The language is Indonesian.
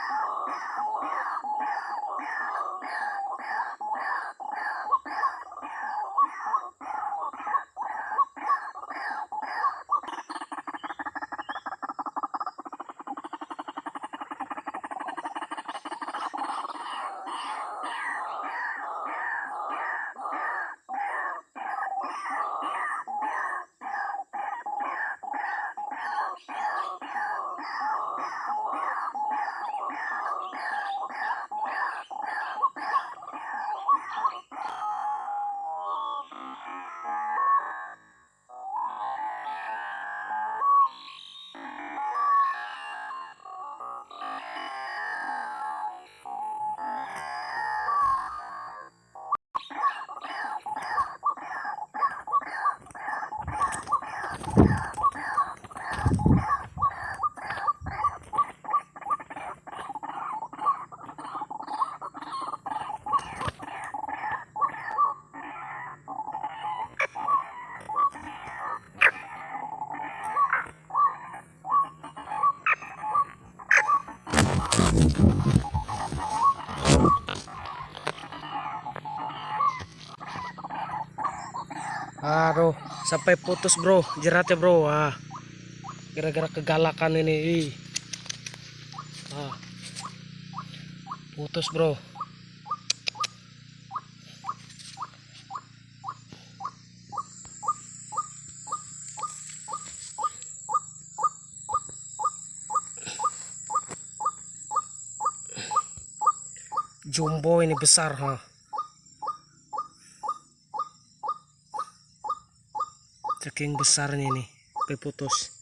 喵喵喵喵喵喵 Aduh, sampai putus bro, jeratnya bro. Ah, gara-gara kegalakan ini. Ah, putus bro. Jumbo ini besar ha. Saking besarnya ini, sampai putus.